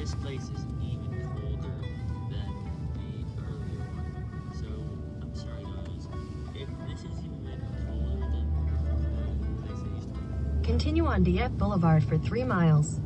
this place is even colder than the earlier one. So I'm sorry guys, if this is even colder than the place I used to be. Continue on Dieppe Boulevard for 3 miles.